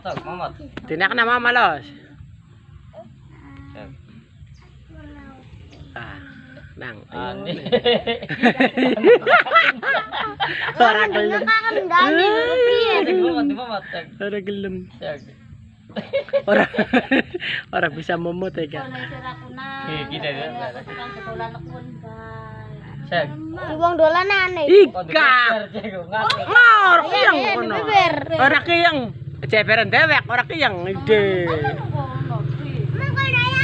Matag, mamat. Tinak na mamalos. Siyag. Ah, nang. Ani. Ora gelem. Nakakandali. Siyag, mamat, di mamat. Siyag. Ora gelem. Siyag. Ora ora bisa momot eh ka. Sira ko na. Eh, kita na. Ang katulan ako guys. Siyag. Ibang dola na anay. Ika. Ayan, kono. beber. Ora kiyang. Ceperan dewek, orang yang ide.